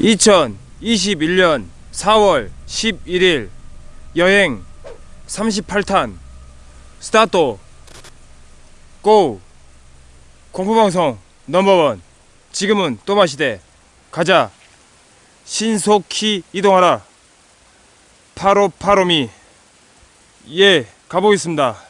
2021년 4월 11일 여행 38탄 스타트 고! 공포방송 넘버원. 지금은 또마시대. 가자. 신속히 이동하라. 파로파로미. 예 가보겠습니다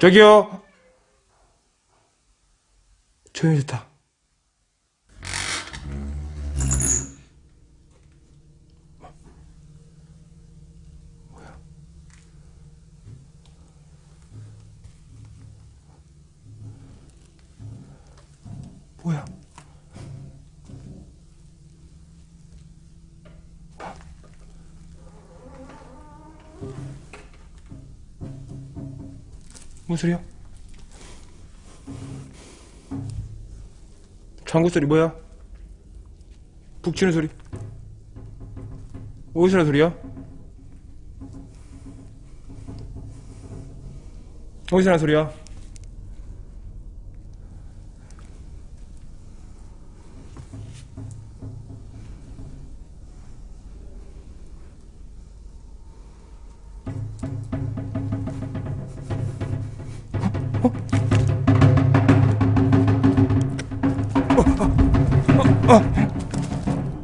저기요. 조용히 좋다 뭐야? 뭔 소리야? 장구 소리 뭐야? 북 치는 소리. 어디서 나는 소리야? 어디서 나는 소리야?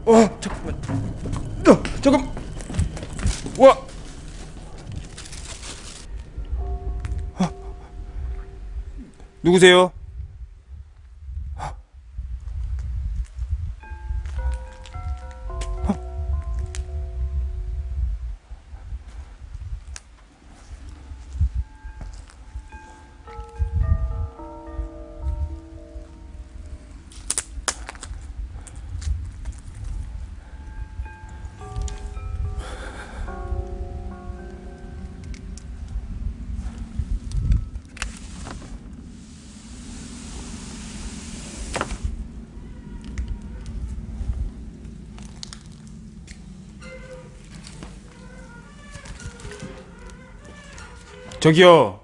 어, 잠깐만. 어, 잠깐. 와. 아. 누구세요? 저기요.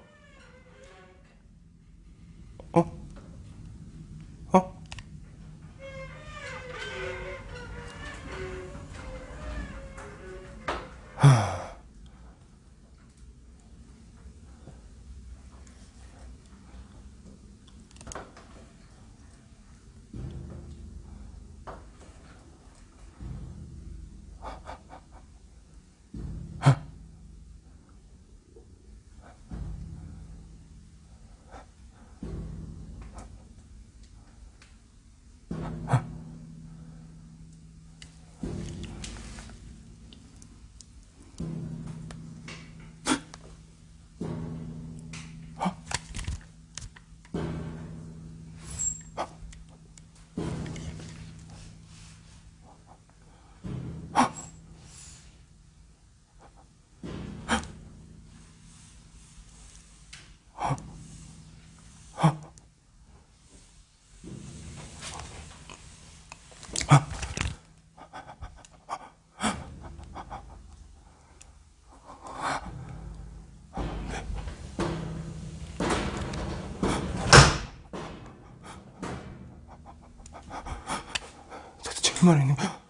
말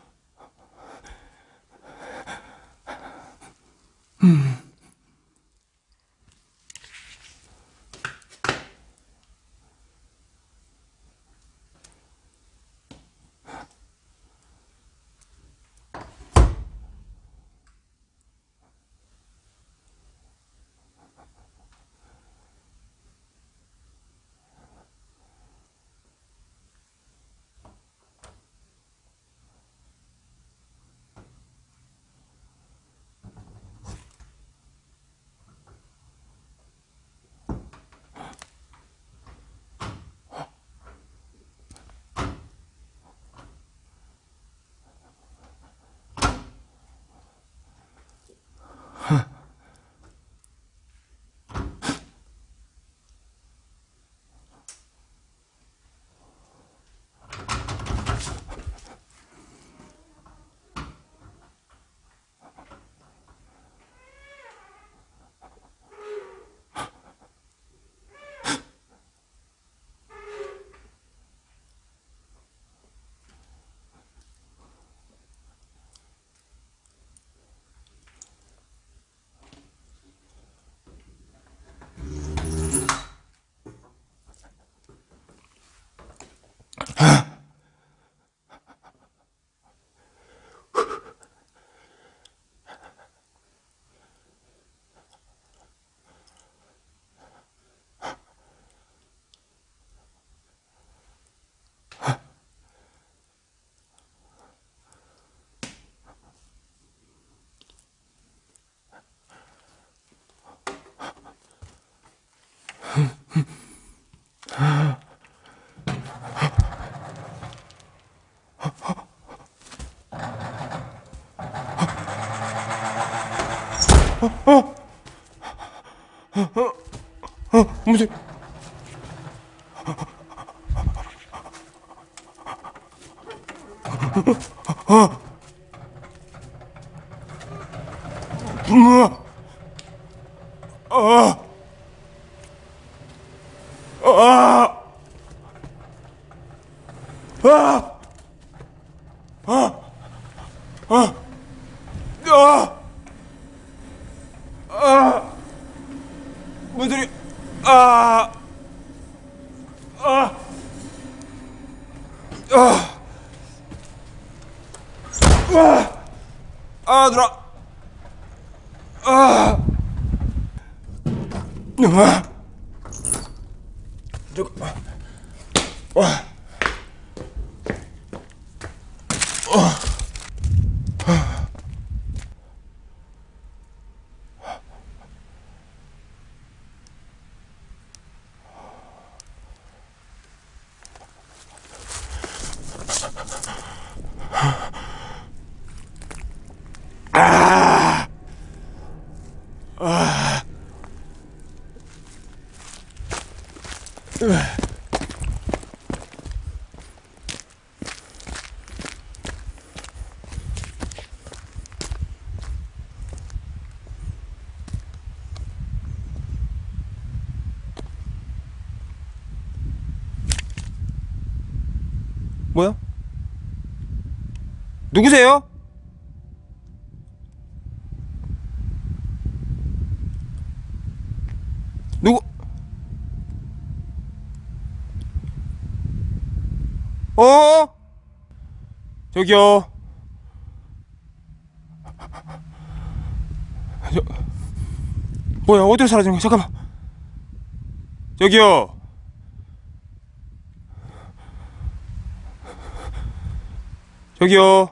이니? 어, 무슨 우와! 아! 아! 아! 아! 아! 아! 아! 뭔 소리? 아! 아! 아! 아! 아, 누나! 아! 아! 저거, 아! 와! 뭐야? 누구세요? 누구? 어? 저기요. 저, 뭐야, 어디로 사라지는 거야? 잠깐만. 저기요. 저기요.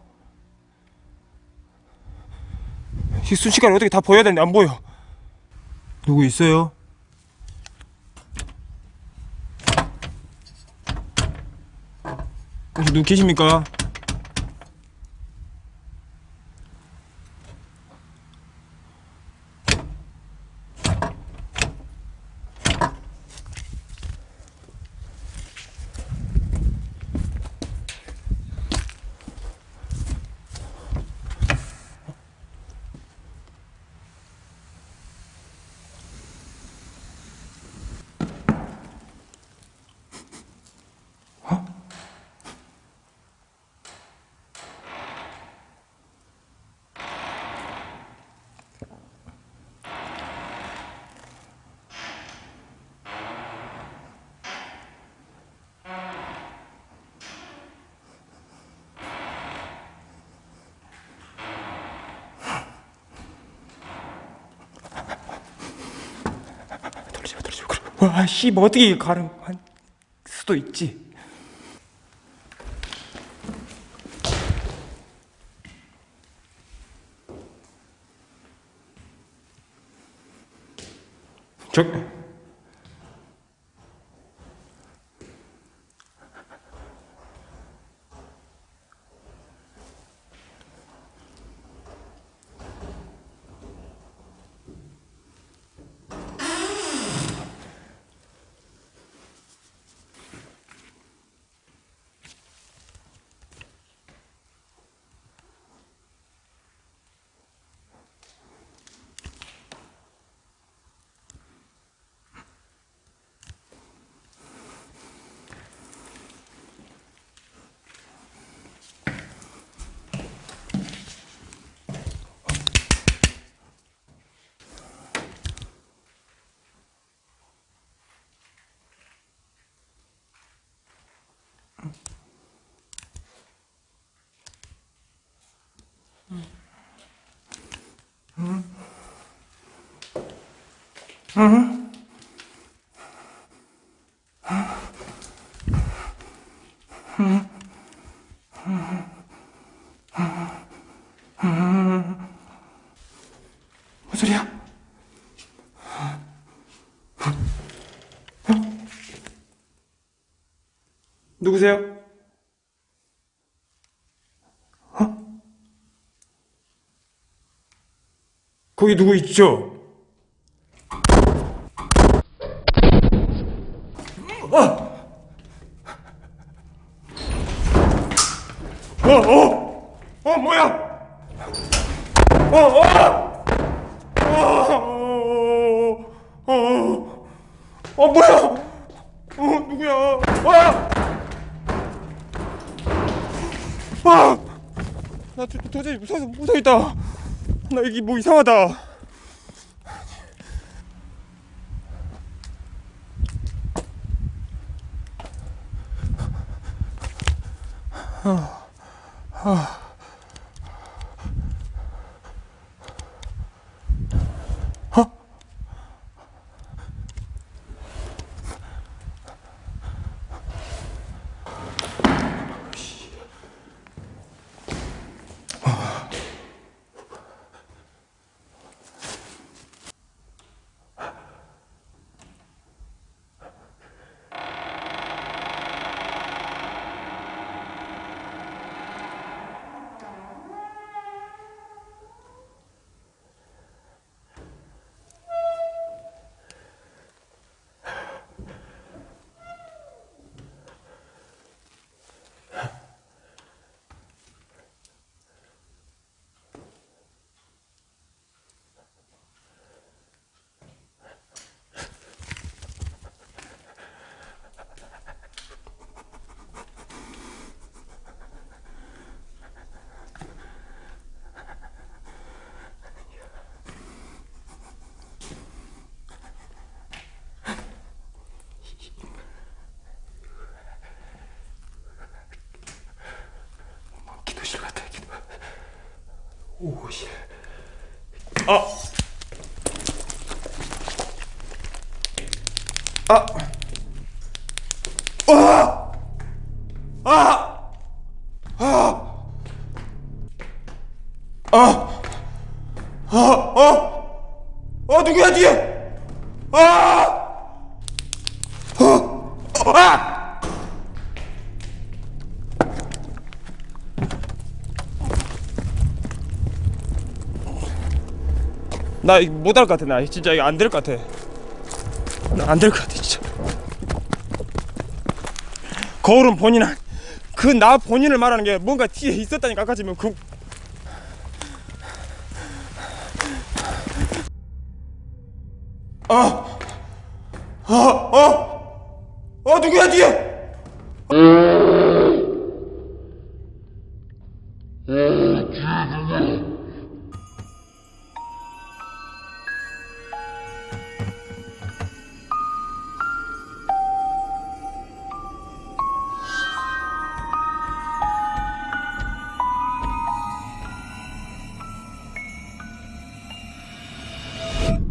이 순식간에 어떻게 다 보여야 되는데 안 보여. 누구 있어요? 혹시 누구 계십니까? 와, 씨, 뭐 어떻게 가는 수도 있지. 저, 뭔 소리야? 누구세요? 어? 거기 누구 있죠? 어! 어! 어! 뭐야? 어! 어! 어! 어! 어! 어 뭐야? 어 누구야? 와! 아! 나 도, 도저히 무서워서 못하겠다. 나 여기 뭐 이상하다. 기도 아. 아. 아. 아. 아. 아. 어. 어 누구야 뒤에? 아. 어. 아. 나 이거 못할 것 같아 나 진짜 이거 안 될 것 같아 나 안 될 것 같아 진짜 거울은 본인은 그나 본인을 말하는 게 뭔가 뒤에 있었다니까 아까 지금 그 아, 아, 어, 어, 누구야 뒤에?